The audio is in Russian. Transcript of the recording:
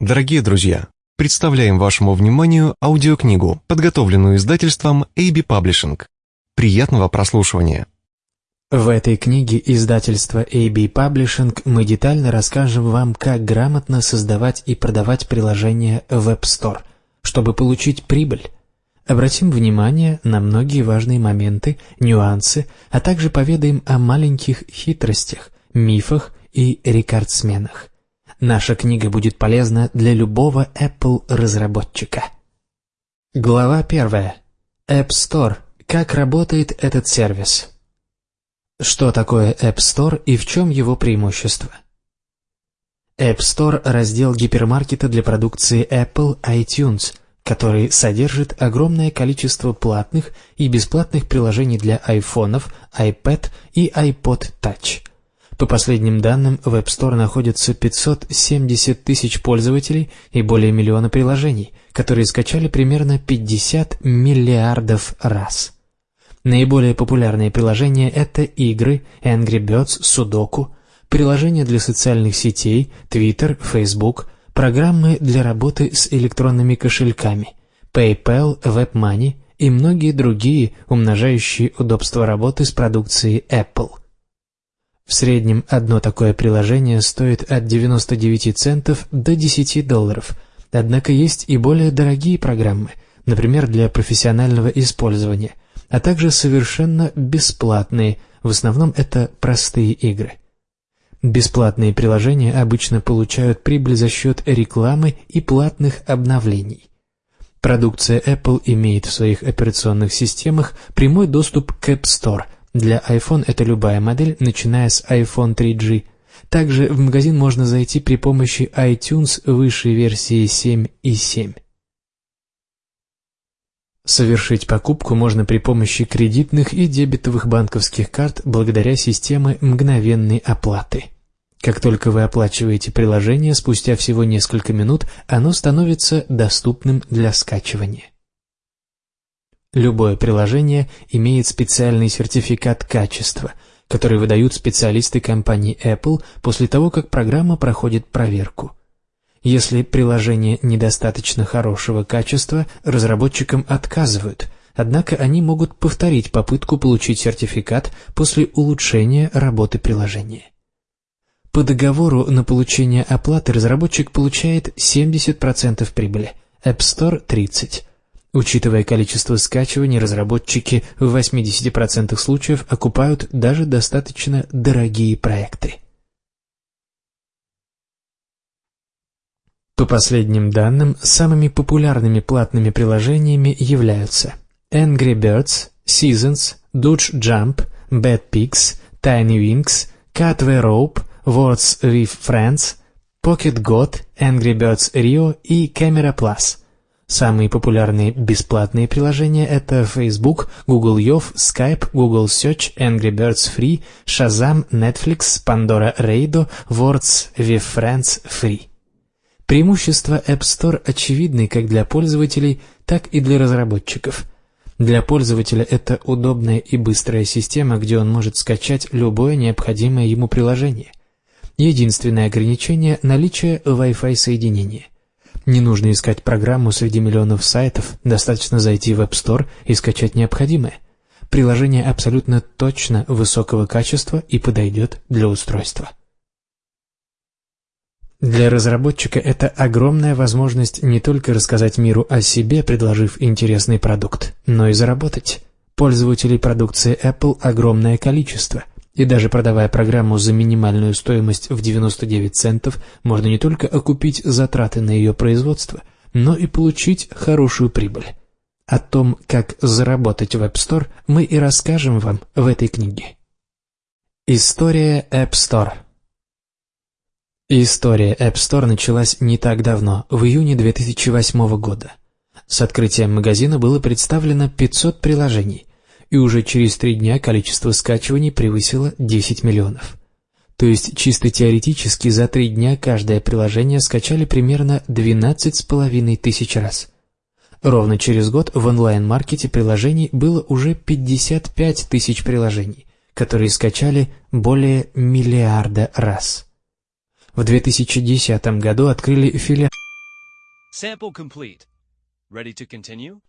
Дорогие друзья, представляем вашему вниманию аудиокнигу, подготовленную издательством AB Publishing. Приятного прослушивания. В этой книге издательства AB Publishing мы детально расскажем вам, как грамотно создавать и продавать приложения в App Store, чтобы получить прибыль. Обратим внимание на многие важные моменты, нюансы, а также поведаем о маленьких хитростях, мифах и рекордсменах. Наша книга будет полезна для любого Apple-разработчика. Глава первая. App Store. Как работает этот сервис? Что такое App Store и в чем его преимущество? App Store – раздел гипермаркета для продукции Apple iTunes, который содержит огромное количество платных и бесплатных приложений для айфонов, iPad и iPod Touch. По последним данным, в App Store находится 570 тысяч пользователей и более миллиона приложений, которые скачали примерно 50 миллиардов раз. Наиболее популярные приложения – это игры, Angry Birds, Sudoku, приложения для социальных сетей, Twitter, Facebook, программы для работы с электронными кошельками, PayPal, WebMoney и многие другие, умножающие удобство работы с продукцией Apple. В среднем одно такое приложение стоит от 99 центов до 10 долларов, однако есть и более дорогие программы, например, для профессионального использования, а также совершенно бесплатные, в основном это простые игры. Бесплатные приложения обычно получают прибыль за счет рекламы и платных обновлений. Продукция Apple имеет в своих операционных системах прямой доступ к App Store – для iPhone это любая модель, начиная с iPhone 3G. Также в магазин можно зайти при помощи iTunes высшей версии 7 и 7. Совершить покупку можно при помощи кредитных и дебетовых банковских карт благодаря системе мгновенной оплаты. Как только вы оплачиваете приложение, спустя всего несколько минут оно становится доступным для скачивания. Любое приложение имеет специальный сертификат качества, который выдают специалисты компании Apple после того, как программа проходит проверку. Если приложение недостаточно хорошего качества, разработчикам отказывают, однако они могут повторить попытку получить сертификат после улучшения работы приложения. По договору на получение оплаты разработчик получает 70% прибыли, App Store – 30%. Учитывая количество скачиваний, разработчики в 80% случаев окупают даже достаточно дорогие проекты. По последним данным, самыми популярными платными приложениями являются Angry Birds, Seasons, Dodge Jump, Bad Pigs, Tiny Wings, Catway Rope, Words with Friends, Pocket God, Angry Birds Rio и Camera Plus – Самые популярные бесплатные приложения – это Facebook, Google Youth, Skype, Google Search, Angry Birds Free, Shazam, Netflix, Pandora Radio, Words with Friends Free. Преимущества App Store очевидны как для пользователей, так и для разработчиков. Для пользователя это удобная и быстрая система, где он может скачать любое необходимое ему приложение. Единственное ограничение – наличие Wi-Fi соединения – не нужно искать программу среди миллионов сайтов, достаточно зайти в App Store и скачать необходимое. Приложение абсолютно точно высокого качества и подойдет для устройства. Для разработчика это огромная возможность не только рассказать миру о себе, предложив интересный продукт, но и заработать. Пользователей продукции Apple огромное количество – и даже продавая программу за минимальную стоимость в 99 центов, можно не только окупить затраты на ее производство, но и получить хорошую прибыль. О том, как заработать в App Store, мы и расскажем вам в этой книге. История App Store История App Store началась не так давно, в июне 2008 года. С открытием магазина было представлено 500 приложений, и уже через три дня количество скачиваний превысило 10 миллионов. То есть чисто теоретически за три дня каждое приложение скачали примерно 12,5 тысяч раз. Ровно через год в онлайн-маркете приложений было уже 55 тысяч приложений, которые скачали более миллиарда раз. В 2010 году открыли филиал Sample complete. Ready to continue?